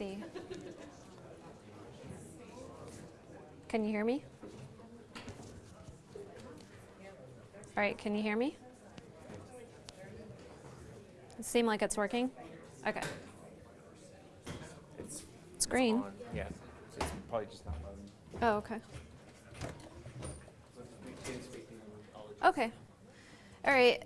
see. Can you hear me? All right, can you hear me? It seems like it's working. Okay. It's, It's green. on. Yeah, so it's probably just not loading. Oh, okay. Okay. All right.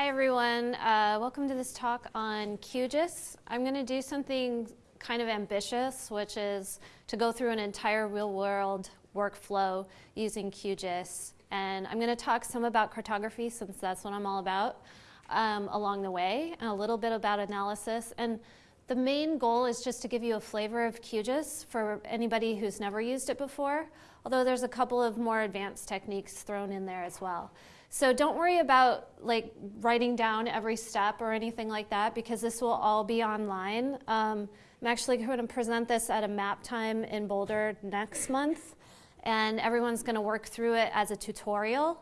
Hi, everyone. Uh, welcome to this talk on QGIS. I'm going to do something kind of ambitious, which is to go through an entire real-world workflow using QGIS. And I'm going to talk some about cartography, since that's what I'm all about, um, along the way, and a little bit about analysis. And the main goal is just to give you a flavor of QGIS for anybody who's never used it before, although there's a couple of more advanced techniques thrown in there as well. So don't worry about like writing down every step or anything like that because this will all be online. Um, I'm actually going to present this at a Maptime in Boulder next month and everyone's going to work through it as a tutorial.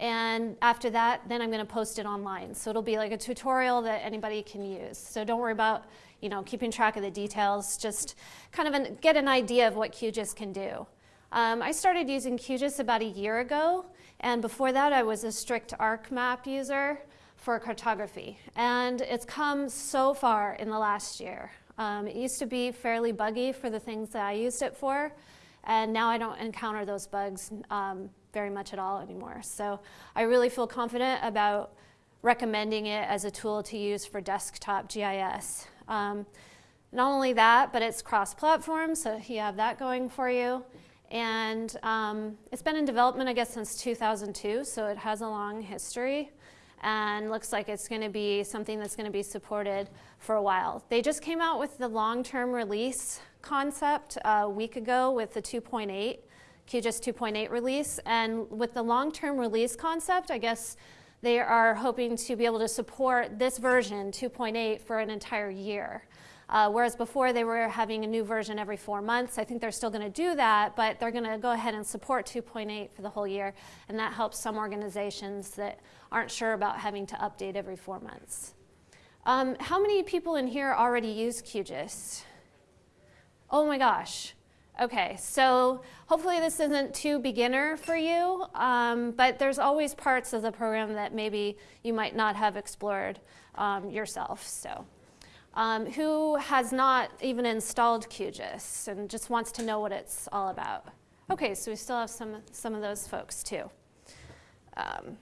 And after that, then I'm going to post it online. So it'll be like a tutorial that anybody can use. So don't worry about you know, keeping track of the details. Just kind of an, get an idea of what QGIS can do. Um, I started using QGIS about a year ago. And before that, I was a strict ArcMap user for cartography. And it's come so far in the last year. Um, it used to be fairly buggy for the things that I used it for. And now I don't encounter those bugs um, very much at all anymore. So I really feel confident about recommending it as a tool to use for desktop GIS. Um, not only that, but it's cross-platform, so you have that going for you. And um, it's been in development, I guess, since 2002, so it has a long history and looks like it's going to be something that's going to be supported for a while. They just came out with the long-term release concept a week ago with the 2.8, QGIS 2.8 release. And with the long-term release concept, I guess they are hoping to be able to support this version, 2.8, for an entire year. Uh, whereas before they were having a new version every four months. I think they're still going to do that, but they're going to go ahead and support 2.8 for the whole year, and that helps some organizations that aren't sure about having to update every four months. Um, how many people in here already use QGIS? Oh my gosh. Okay, so hopefully this isn't too beginner for you, um, but there's always parts of the program that maybe you might not have explored um, yourself. So um, who has not even installed QGIS and just wants to know what it's all about. Okay, so we still have some, some of those folks too. Um,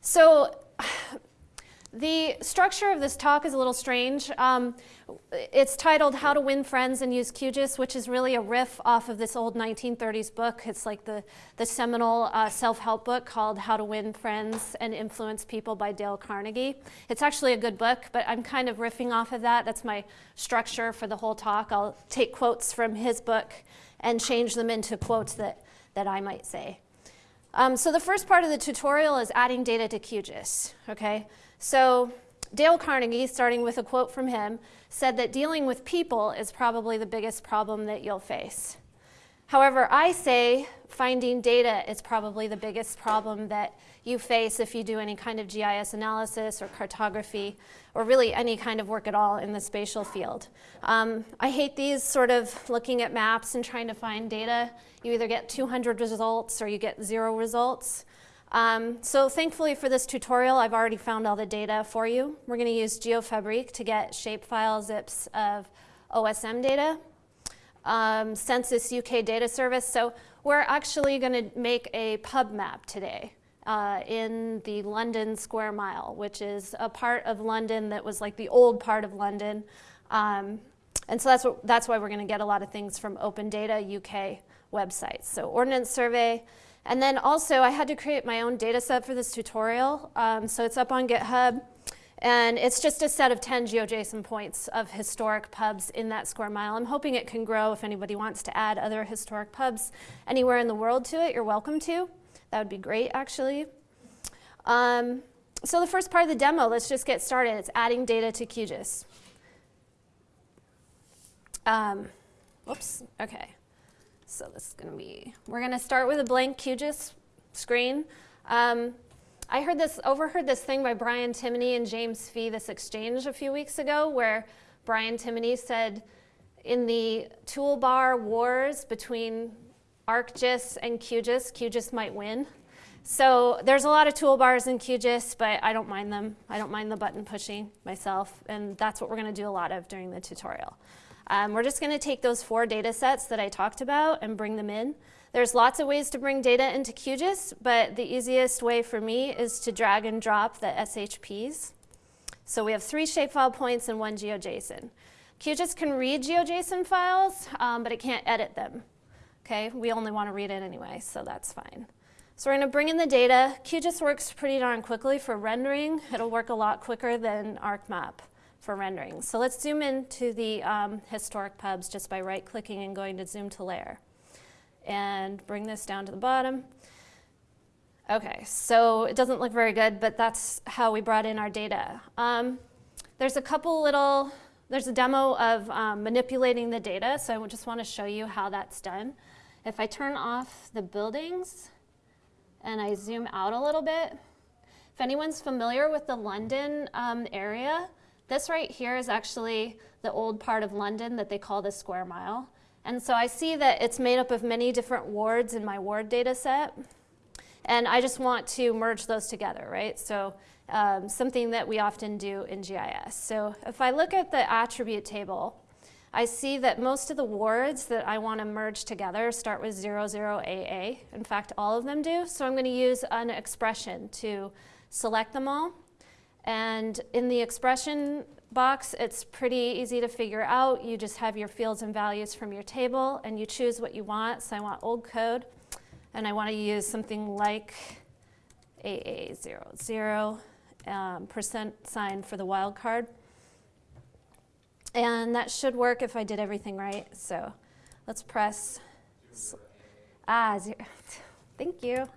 so the structure of this talk is a little strange. Um, it's titled How to Win Friends and Use QGIS, which is really a riff off of this old 1930s book. It's like the, the seminal uh, self-help book called How to Win Friends and Influence People by Dale Carnegie. It's actually a good book, but I'm kind of riffing off of that. That's my structure for the whole talk. I'll take quotes from his book and change them into quotes that, that I might say. Um, so the first part of the tutorial is adding data to QGIS, okay? So Dale Carnegie, starting with a quote from him, said that dealing with people is probably the biggest problem that you'll face. However, I say finding data is probably the biggest problem that you face if you do any kind of GIS analysis or cartography or really any kind of work at all in the spatial field. Um, I hate these sort of looking at maps and trying to find data. You either get 200 results or you get zero results. Um, so thankfully for this tutorial, I've already found all the data for you. We're going to use Geofabrik to get shapefile zips of OSM data, um, Census UK data service. So we're actually going to make a pub map today uh, in the London Square Mile, which is a part of London that was like the old part of London. Um, and so that's, what, that's why we're going to get a lot of things from Open Data UK websites. So Ordnance Survey, and then also I had to create my own data set for this tutorial. Um, so it's up on GitHub. And it's just a set of 10 GeoJSON points of historic pubs in that square mile. I'm hoping it can grow if anybody wants to add other historic pubs anywhere in the world to it, you're welcome to. That would be great, actually. Um, so the first part of the demo, let's just get started. It's adding data to QGIS. Um, whoops, okay. So this is going to be, we're going to start with a blank QGIS screen. Um, I heard this, overheard this thing by Brian Timoney and James Fee, this exchange a few weeks ago, where Brian Timoney said in the toolbar wars between ArcGIS and QGIS, QGIS might win. So there's a lot of toolbars in QGIS, but I don't mind them. I don't mind the button pushing myself, and that's what we're going to do a lot of during the tutorial. Um, we're just going to take those four data sets that I talked about and bring them in. There's lots of ways to bring data into QGIS, but the easiest way for me is to drag and drop the SHPs. So we have three shapefile points and one GeoJSON. QGIS can read GeoJSON files, um, but it can't edit them. Okay, we only want to read it anyway, so that's fine. So we're going to bring in the data. QGIS works pretty darn quickly for rendering. It'll work a lot quicker than ArcMap for rendering. So let's zoom into the um, historic pubs just by right-clicking and going to zoom to layer. And bring this down to the bottom. Okay, so it doesn't look very good, but that's how we brought in our data. Um, there's a couple little there's a demo of um, manipulating the data, so I just want to show you how that's done. If I turn off the buildings and I zoom out a little bit, if anyone's familiar with the London um, area, this right here is actually the old part of London that they call the square mile. And so I see that it's made up of many different wards in my ward data set. And I just want to merge those together, right? So um, something that we often do in GIS. So if I look at the attribute table, I see that most of the wards that I want to merge together start with 00AA. In fact, all of them do. So I'm going to use an expression to select them all. And in the expression box, it's pretty easy to figure out. You just have your fields and values from your table, and you choose what you want. So I want old code, and I want to use something like AA00 um, percent sign for the wildcard. And that should work if I did everything right. So let's press. Ah, zero. Thank you.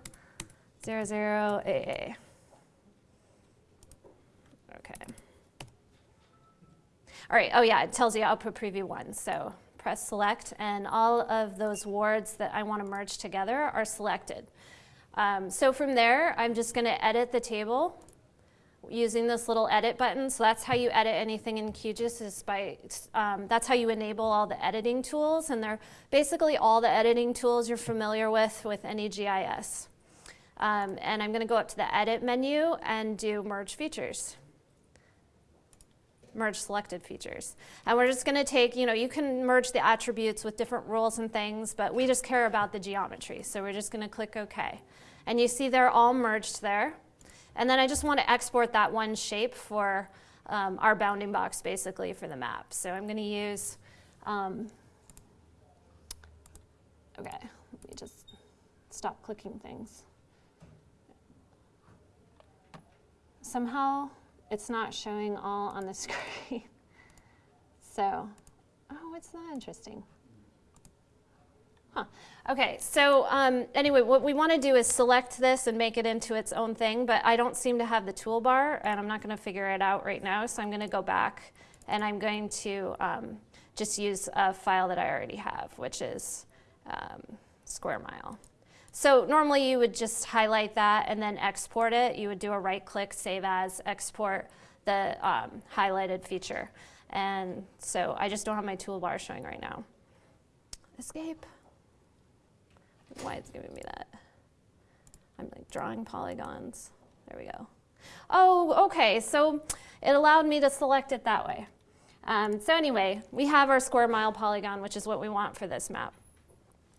Zero zero AA. Okay. All right. Oh yeah, it tells you output preview one. So press select, and all of those wards that I want to merge together are selected. Um, so from there, I'm just going to edit the table using this little edit button. So that's how you edit anything in QGIS is by, um, that's how you enable all the editing tools. And they're basically all the editing tools you're familiar with with any GIS. Um, and I'm going to go up to the edit menu and do merge features. Merge selected features. And we're just going to take, you know, you can merge the attributes with different rules and things, but we just care about the geometry. So we're just going to click OK. And you see they're all merged there. And then I just want to export that one shape for um, our bounding box basically for the map. So I'm going to use, um, okay, let me just stop clicking things. Somehow it's not showing all on the screen. so, oh, it's not interesting. Huh. Okay, so um, anyway, what we want to do is select this and make it into its own thing, but I don't seem to have the toolbar, and I'm not going to figure it out right now, so I'm going to go back, and I'm going to um, just use a file that I already have, which is um, square mile. So normally you would just highlight that and then export it. You would do a right click, save as, export the um, highlighted feature. And so I just don't have my toolbar showing right now. Escape why it's giving me that. I'm like drawing polygons. There we go. Oh, okay, so it allowed me to select it that way. Um, so anyway, we have our square mile polygon, which is what we want for this map.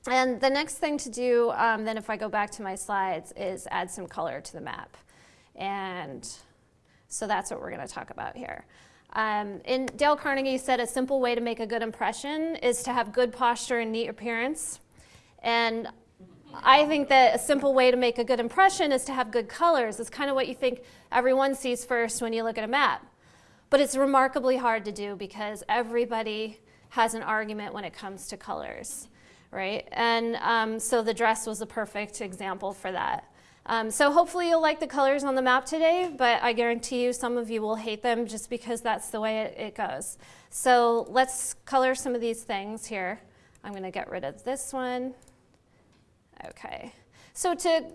And the next thing to do, um, then if I go back to my slides, is add some color to the map. And so that's what we're going to talk about here. Um, and Dale Carnegie said a simple way to make a good impression is to have good posture and neat appearance. And I think that a simple way to make a good impression is to have good colors. It's kind of what you think everyone sees first when you look at a map. But it's remarkably hard to do because everybody has an argument when it comes to colors, right? And um, so the dress was a perfect example for that. Um, so hopefully you'll like the colors on the map today, but I guarantee you some of you will hate them just because that's the way it, it goes. So let's color some of these things here. I'm going to get rid of this one. Okay, so to,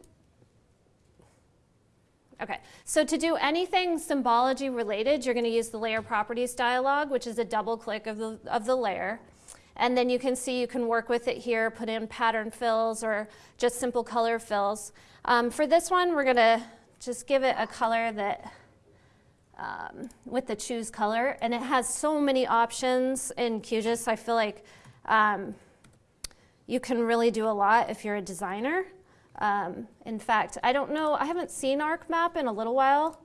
Okay, so to do anything symbology related, you're going to use the layer properties dialog, which is a double click of the, of the layer. And then you can see you can work with it here, put in pattern fills or just simple color fills. Um, for this one, we're going to just give it a color that um, with the choose color. And it has so many options in QGIS. I feel like um, you can really do a lot if you're a designer. Um, in fact, I don't know, I haven't seen ArcMap in a little while,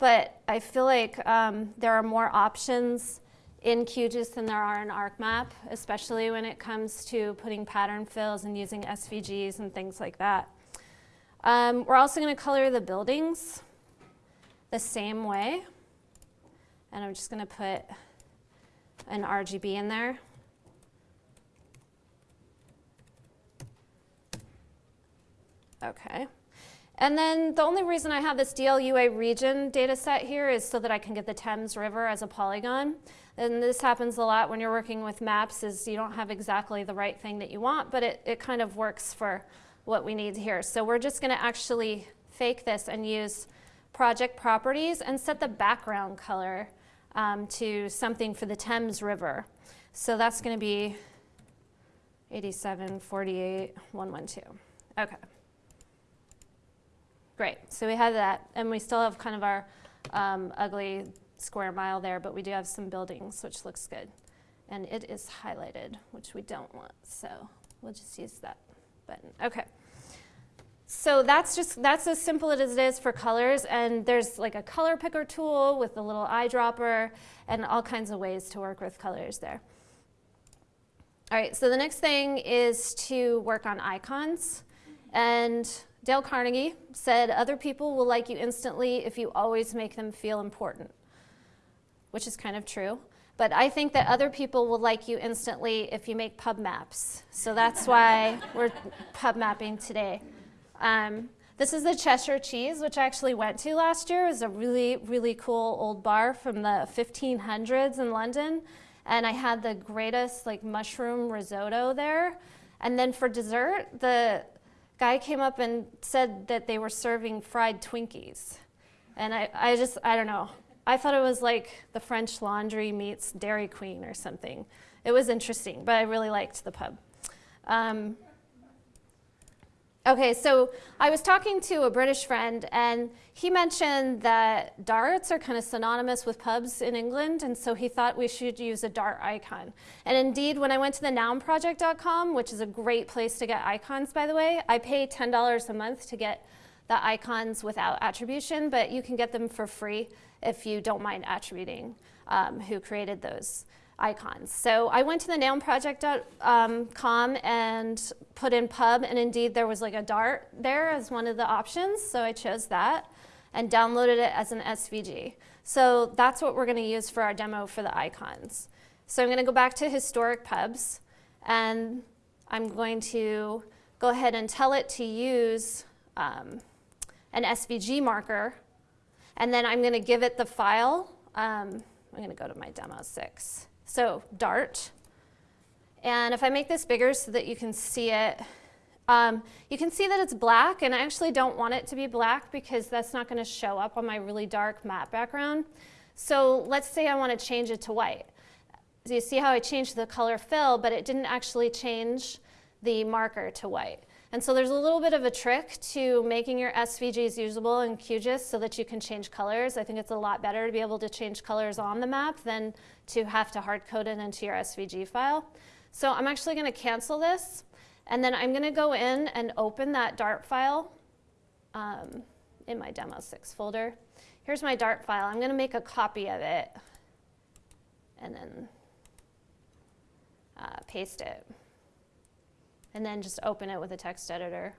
but I feel like um, there are more options in QGIS than there are in ArcMap, especially when it comes to putting pattern fills and using SVGs and things like that. Um, we're also going to color the buildings the same way. And I'm just going to put an RGB in there. Okay. And then the only reason I have this DLUA region data set here is so that I can get the Thames River as a polygon. And this happens a lot when you're working with maps is you don't have exactly the right thing that you want, but it, it kind of works for what we need here. So we're just gonna actually fake this and use project properties and set the background color um, to something for the Thames River. So that's gonna be 87, 48, 112. Okay. Great, so we have that, and we still have kind of our um, ugly square mile there, but we do have some buildings, which looks good. And it is highlighted, which we don't want, so we'll just use that button. Okay. So that's just, that's as simple as it is for colors, and there's like a color picker tool with a little eyedropper and all kinds of ways to work with colors there. All right, so the next thing is to work on icons. And Dale Carnegie said, Other people will like you instantly if you always make them feel important, which is kind of true. But I think that other people will like you instantly if you make pub maps. So that's why we're pub mapping today. Um, this is the Cheshire Cheese, which I actually went to last year. It was a really, really cool old bar from the 1500s in London. And I had the greatest like mushroom risotto there. And then for dessert, the guy came up and said that they were serving fried Twinkies. And I, I just, I don't know. I thought it was like the French Laundry meets Dairy Queen or something. It was interesting, but I really liked the pub. Um, Okay, so I was talking to a British friend, and he mentioned that darts are kind of synonymous with pubs in England, and so he thought we should use a dart icon. And indeed, when I went to the nounproject.com, which is a great place to get icons, by the way, I pay $10 a month to get the icons without attribution, but you can get them for free if you don't mind attributing um, who created those icons. So I went to the nounproject.com and put in pub, and indeed there was like a Dart there as one of the options, so I chose that and downloaded it as an SVG. So that's what we're going to use for our demo for the icons. So I'm going to go back to historic pubs, and I'm going to go ahead and tell it to use um, an SVG marker, and then I'm going to give it the file. Um, I'm going to go to my demo 6. So Dart. And if I make this bigger so that you can see it, um, you can see that it's black, and I actually don't want it to be black because that's not going to show up on my really dark matte background. So let's say I want to change it to white. So you see how I changed the color fill, but it didn't actually change the marker to white. And so there's a little bit of a trick to making your SVGs usable in QGIS so that you can change colors. I think it's a lot better to be able to change colors on the map than to have to hard code it into your SVG file. So I'm actually going to cancel this, and then I'm going to go in and open that Dart file um, in my demo 6 folder. Here's my Dart file. I'm going to make a copy of it and then uh, paste it and then just open it with a text editor.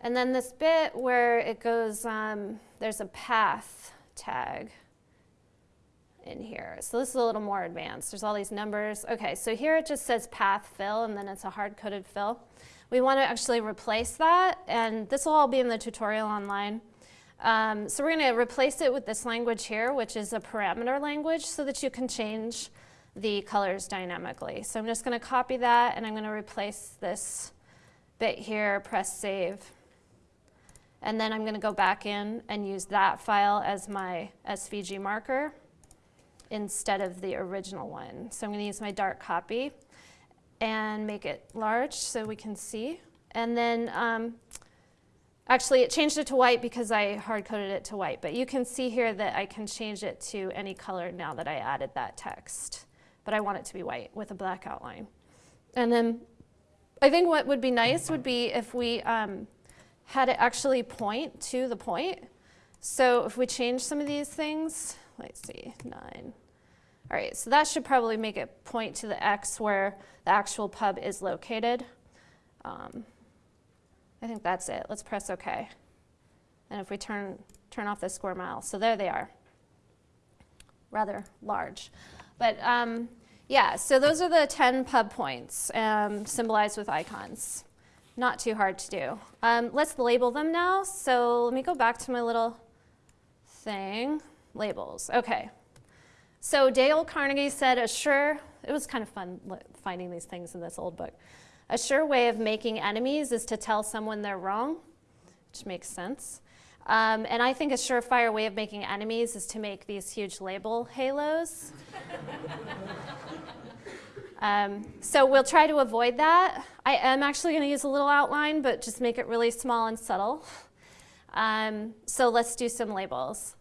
And then this bit where it goes, um, there's a path tag in here. So this is a little more advanced. There's all these numbers. Okay, so here it just says path fill, and then it's a hard-coded fill. We want to actually replace that, and this will all be in the tutorial online. Um, so we're going to replace it with this language here, which is a parameter language, so that you can change the colors dynamically. So I'm just going to copy that and I'm going to replace this bit here, press save. And then I'm going to go back in and use that file as my SVG marker instead of the original one. So I'm going to use my dark copy and make it large so we can see. And then um, actually it changed it to white because I hard coded it to white, but you can see here that I can change it to any color now that I added that text. But I want it to be white with a black outline. And then I think what would be nice would be if we um, had it actually point to the point. So if we change some of these things, let's see, nine. All right, so that should probably make it point to the X where the actual pub is located. Um, I think that's it. Let's press OK. And if we turn, turn off the square mile, so there they are. Rather large. But um, yeah, so those are the 10 pub points um, symbolized with icons. Not too hard to do. Um, let's label them now. So let me go back to my little thing. Labels. Okay. So Dale Carnegie said a sure, it was kind of fun finding these things in this old book. A sure way of making enemies is to tell someone they're wrong, which makes sense. Um, and I think a surefire way of making enemies is to make these huge label halos. um, so we'll try to avoid that. I am actually going to use a little outline, but just make it really small and subtle. Um, so let's do some labels.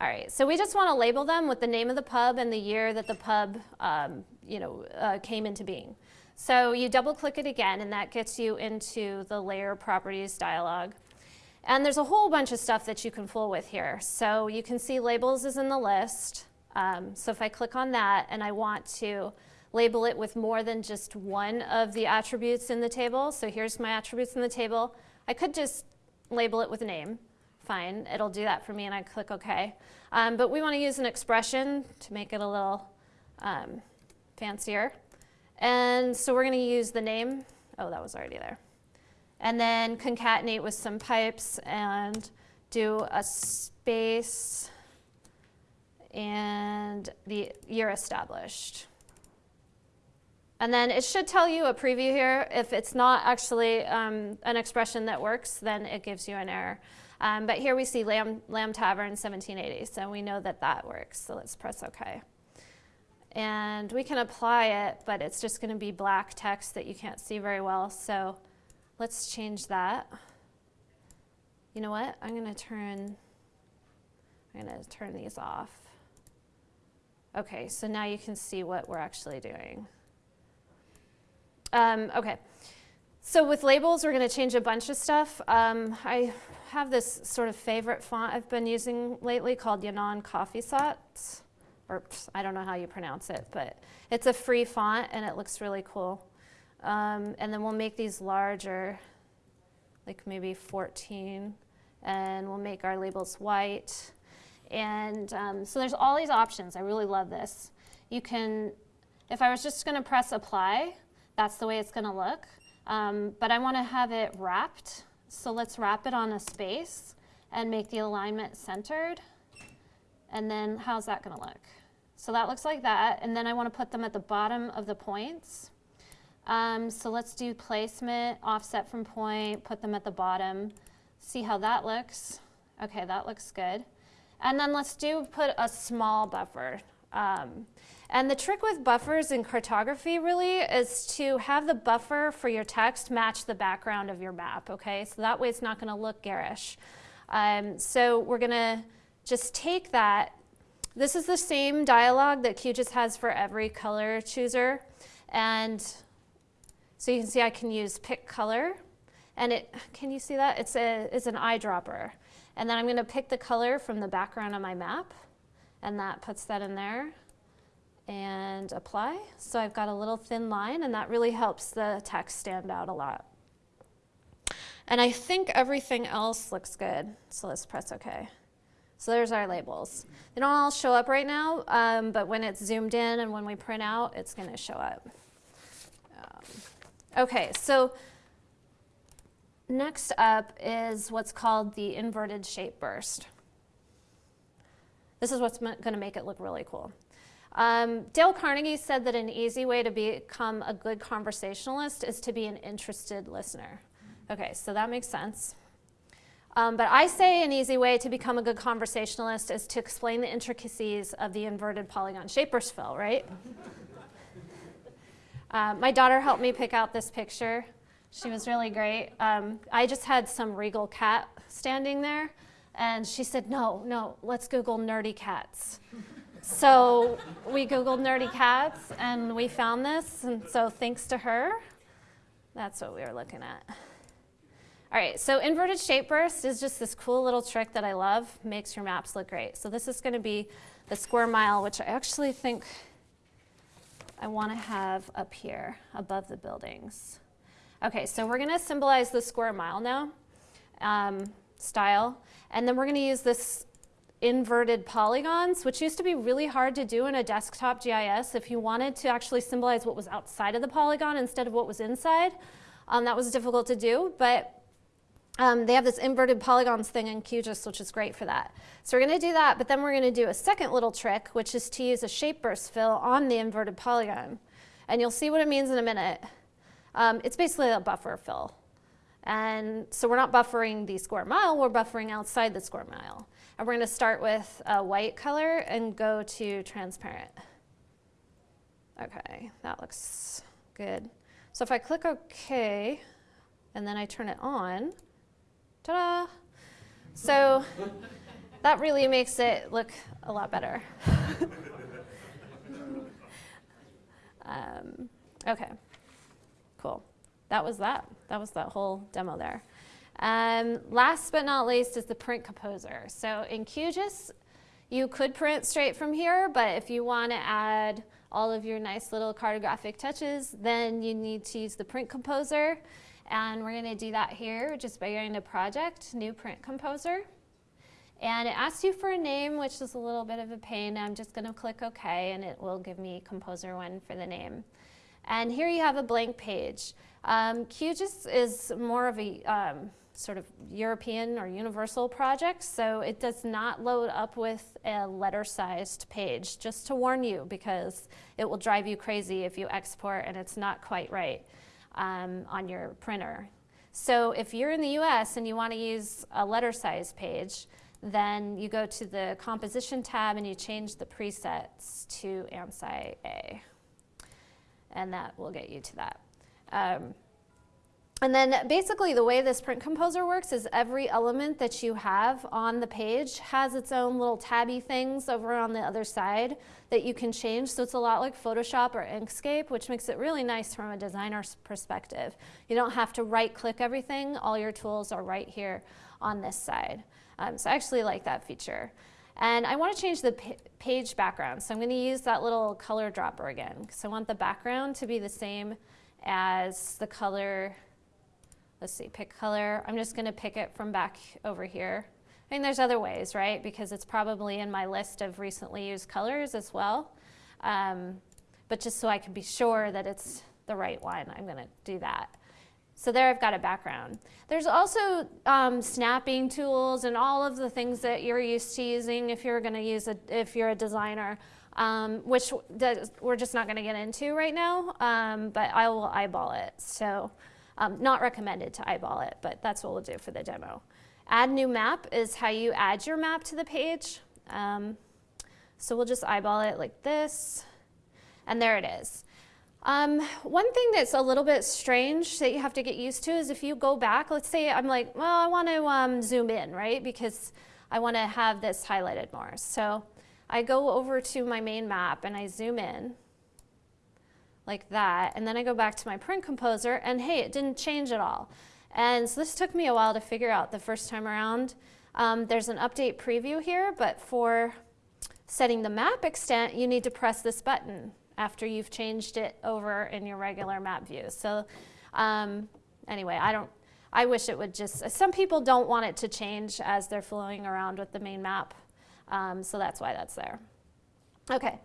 All right, so we just want to label them with the name of the pub and the year that the pub um, you know, uh, came into being. So you double click it again and that gets you into the layer properties dialog. And there's a whole bunch of stuff that you can fool with here. So you can see labels is in the list. Um, so if I click on that and I want to label it with more than just one of the attributes in the table, so here's my attributes in the table, I could just label it with a name. Fine, it'll do that for me and I click OK. Um, but we want to use an expression to make it a little um, fancier. And so we're going to use the name. Oh, that was already there and then concatenate with some pipes and do a space and the year established. And then it should tell you a preview here. If it's not actually um, an expression that works, then it gives you an error. Um, but here we see Lamb, Lamb Tavern 1780, so we know that that works. So let's press OK. And we can apply it, but it's just going to be black text that you can't see very well. So Let's change that. You know what? I'm going to turn, I'm to turn these off. Okay, so now you can see what we're actually doing. Um, okay, so with labels, we're going to change a bunch of stuff. Um, I have this sort of favorite font I've been using lately called Yanone Kaffeesatz, or I don't know how you pronounce it, but it's a free font and it looks really cool. Um, and then we'll make these larger, like maybe 14, and we'll make our labels white. And um, so there's all these options. I really love this. You can, if I was just going to press apply, that's the way it's going to look. Um, but I want to have it wrapped. So let's wrap it on a space and make the alignment centered. And then how's that going to look? So that looks like that. And then I want to put them at the bottom of the points. Um, so let's do placement, offset from point, put them at the bottom, see how that looks. Okay, that looks good. And then let's do put a small buffer. Um, and the trick with buffers in cartography really is to have the buffer for your text match the background of your map, okay? So that way it's not gonna look garish. Um, so we're gonna just take that. This is the same dialog that QGIS has for every color chooser. And so you can see I can use pick color and it, can you see that? It's, a, it's an eyedropper. And then I'm gonna pick the color from the background of my map and that puts that in there and apply. So I've got a little thin line and that really helps the text stand out a lot. And I think everything else looks good. So let's press OK. So there's our labels. They don't all show up right now, um, but when it's zoomed in and when we print out, it's going to show up. Okay, so next up is what's called the inverted shape burst. This is what's going to make it look really cool. Um, Dale Carnegie said that an easy way to become a good conversationalist is to be an interested listener. Okay, so that makes sense. Um, but I say an easy way to become a good conversationalist is to explain the intricacies of the inverted polygon shape burst fill, right? Uh, my daughter helped me pick out this picture. She was really great. Um, I just had some regal cat standing there, and she said, No, no, let's Google nerdy cats. so we Googled nerdy cats, and we found this, and so thanks to her, that's what we were looking at. All right, so inverted shape burst is just this cool little trick that I love, makes your maps look great. So this is going to be the square mile, which I actually think I want to have up here above the buildings. Okay, so we're going to symbolize the square mile now, um, style, and then we're going to use this inverted polygons, which used to be really hard to do in a desktop GIS. If you wanted to actually symbolize what was outside of the polygon instead of what was inside, um, that was difficult to do, but um, they have this inverted polygons thing in QGIS, which is great for that. So we're going to do that, but then we're going to do a second little trick, which is to use a shape burst fill on the inverted polygon. And you'll see what it means in a minute. Um, it's basically a buffer fill. And so we're not buffering the square mile, we're buffering outside the square mile. And we're going to start with a white color and go to transparent. Okay, that looks good. So if I click OK, and then I turn it on, ta-da! So that really makes it look a lot better. um, okay. Cool. That was that. That was that whole demo there. Um, last but not least is the print composer. So in QGIS, you could print straight from here, but if you want to add all of your nice little cartographic touches, then you need to use the print composer. And we're going to do that here just by going to project, new print composer. And it asks you for a name, which is a little bit of a pain. I'm just going to click OK, and it will give me composer one for the name. And here you have a blank page. Um, QGIS is more of a um, sort of European or universal project, so it does not load up with a letter-sized page, just to warn you, because it will drive you crazy if you export and it's not quite right um, on your printer. So if you're in the US and you want to use a letter size page, then you go to the composition tab and you change the presets to ANSI A and that will get you to that. Um, and then basically the way this print composer works is every element that you have on the page has its own little tabby things over on the other side that you can change. So it's a lot like Photoshop or Inkscape, which makes it really nice from a designer's perspective. You don't have to right click everything. All your tools are right here on this side. Um, so I actually like that feature. And I want to change the page background. So I'm going to use that little color dropper again because I want the background to be the same as the color. Let's see, pick color. I'm just going to pick it from back over here. I mean, there's other ways, right? Because it's probably in my list of recently used colors as well. Um, but just so I can be sure that it's the right one, I'm going to do that. So there I've got a background. There's also um, snapping tools and all of the things that you're used to using if you're going to use a, if you're a designer, um, which does, we're just not going to get into right now, um, but I will eyeball it. So um, not recommended to eyeball it, but that's what we'll do for the demo. Add new map is how you add your map to the page. Um, so we'll just eyeball it like this, and there it is. Um, one thing that's a little bit strange that you have to get used to is if you go back, let's say I'm like, well, I want to um, zoom in, right? Because I want to have this highlighted more. So I go over to my main map and I zoom in like that. And then I go back to my print composer and hey, it didn't change at all. And so this took me a while to figure out the first time around. Um, there's an update preview here, but for setting the map extent, you need to press this button after you've changed it over in your regular map view. So um, anyway, I don't, I wish it would just, some people don't want it to change as they're flowing around with the main map. Um, so that's why that's there. Okay,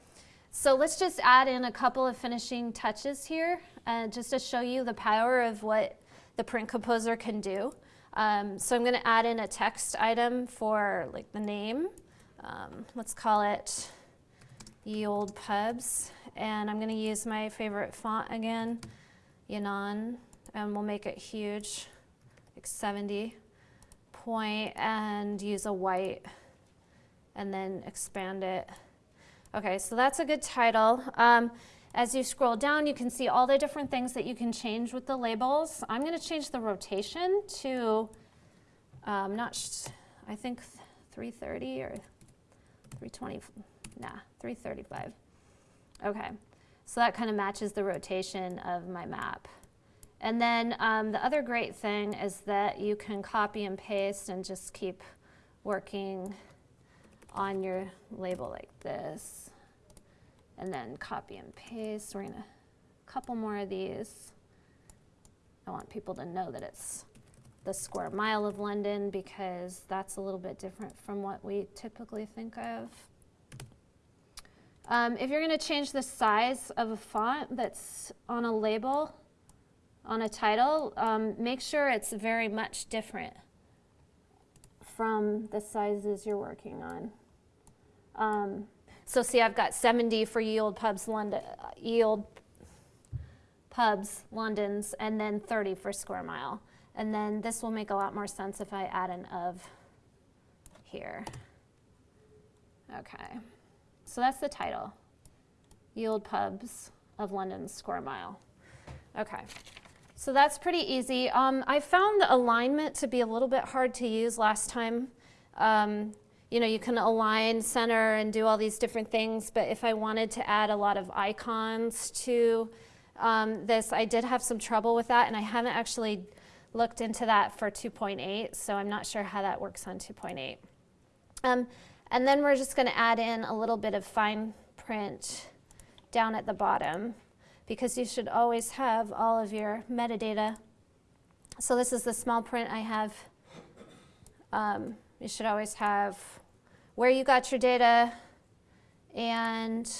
so let's just add in a couple of finishing touches here uh, just to show you the power of what the print composer can do. Um, so I'm going to add in a text item for like the name. Um, let's call it Ye Old Pubs and I'm going to use my favorite font again, Yanone, and we'll make it huge, like 70 point and use a white and then expand it. Okay, so that's a good title. Um, as you scroll down, you can see all the different things that you can change with the labels. I'm going to change the rotation to, um, not, I think 330 or 320, nah, 335. Okay, so that kind of matches the rotation of my map. And then um, the other great thing is that you can copy and paste and just keep working on your label like this. And then copy and paste. We're to, couple more of these. I want people to know that it's the square mile of London because that's a little bit different from what we typically think of. Um, if you're going to change the size of a font that's on a label, on a title, um, make sure it's very much different from the sizes you're working on. Um, so see, I've got 70 for yield pubs, London, yield pubs, London's, and then 30 for square mile. And then this will make a lot more sense if I add an of here. Okay, so that's the title. Yield pubs of London's square mile. Okay, so that's pretty easy. Um, I found the alignment to be a little bit hard to use last time. Um, you know, you can align center and do all these different things, but if I wanted to add a lot of icons to um, this, I did have some trouble with that, and I haven't actually looked into that for 2.8, so I'm not sure how that works on 2.8. Um, and then we're just going to add in a little bit of fine print down at the bottom because you should always have all of your metadata. So this is the small print I have. Um, you should always have where you got your data and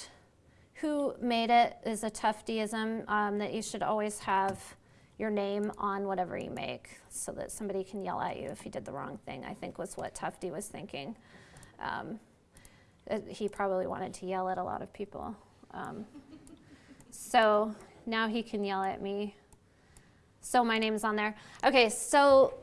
who made it is a Tufteism um, that you should always have your name on whatever you make so that somebody can yell at you if you did the wrong thing, I think was what Tufte was thinking. Um, he probably wanted to yell at a lot of people. Um, so now he can yell at me. So my name's on there. Okay, so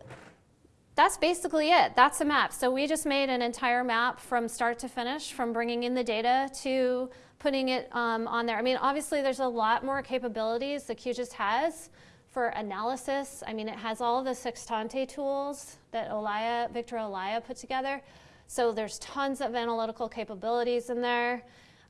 that's basically it. That's a map. So we just made an entire map from start to finish, from bringing in the data to putting it um, on there. I mean, obviously there's a lot more capabilities that QGIS has for analysis. I mean, it has all the Sextante tools that Olaya, Victor Olaya put together. So there's tons of analytical capabilities in there.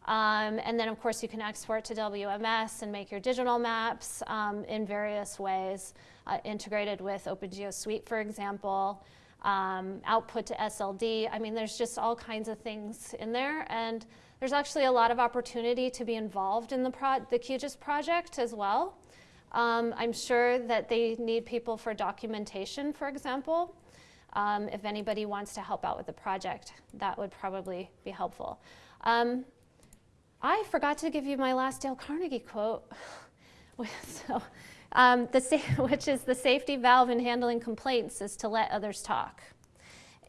Um, and then, of course, you can export to WMS and make your digital maps um, in various ways, uh, integrated with OpenGeo Suite, for example, um, output to SLD. I mean, there's just all kinds of things in there. And there's actually a lot of opportunity to be involved in the, the QGIS project as well. Um, I'm sure that they need people for documentation, for example. Um, if anybody wants to help out with the project, that would probably be helpful. Um, I forgot to give you my last Dale Carnegie quote, so, um, which is the safety valve in handling complaints is to let others talk.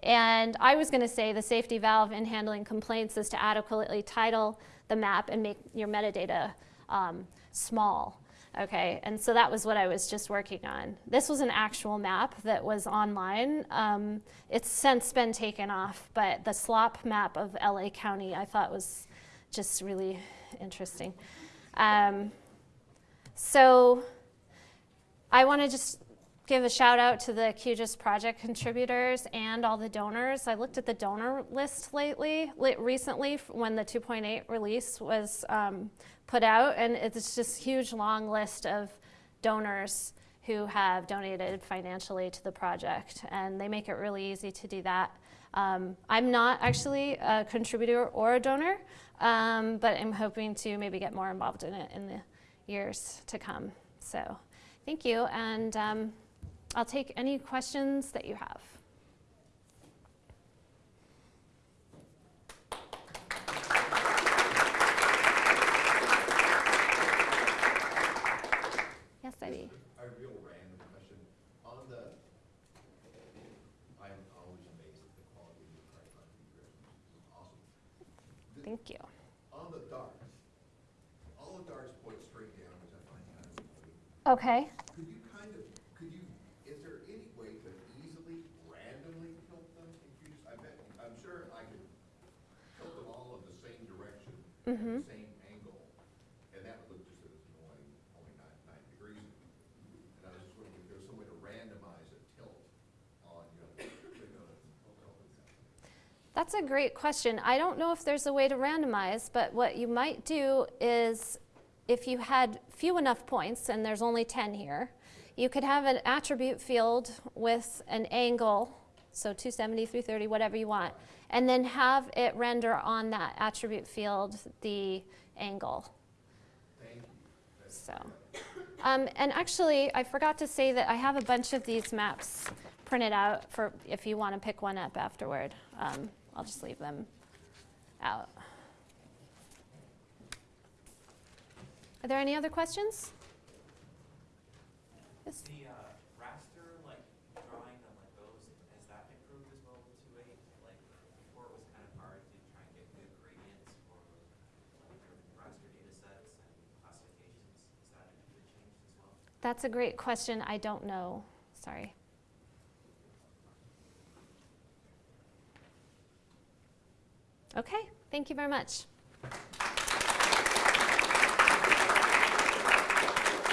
And I was going to say the safety valve in handling complaints is to adequately title the map and make your metadata um, small. Okay, and so that was what I was just working on. This was an actual map that was online. Um, it's since been taken off, but the slop map of LA County I thought was just really interesting. Um, so I want to just give a shout out to the QGIS project contributors and all the donors. I looked at the donor list lately, recently when the 2.8 release was um, put out, and it's just huge long list of donors who have donated financially to the project, and they make it really easy to do that. Um, I'm not actually a contributor or a donor, um, but I'm hoping to maybe get more involved in it in the years to come. So thank you, and um, I'll take any questions that you have. Yes, Ivy. A real random question. On the, I'm always amazed at the quality of your awesome. Thank you. Okay. Could you kind of, could you, is there any way to easily, randomly tilt them? If you just, I bet, I'm sure I could tilt them all in the same direction, at Mhm. the same angle, and that would look just as annoying, only nine, nine degrees. And I was just wondering if there's some way to randomize a tilt on, you know. That's a great question. I don't know if there's a way to randomize, but what you might do is if you had few enough points, and there's only 10 here, you could have an attribute field with an angle, so 270, 330, whatever you want, and then have it render on that attribute field the angle. So, um, and actually, I forgot to say that I have a bunch of these maps printed out for if you want to pick one up afterward. Um, I'll just leave them out. Are there any other questions? Yes. The uh, raster, like drawing them like those, has that improved as well with two eight? Like before it was kind of hard to try and get good gradients for like raster data sets and classifications. Has that changed as well? That's a great question. I don't know. Sorry. Okay, thank you very much.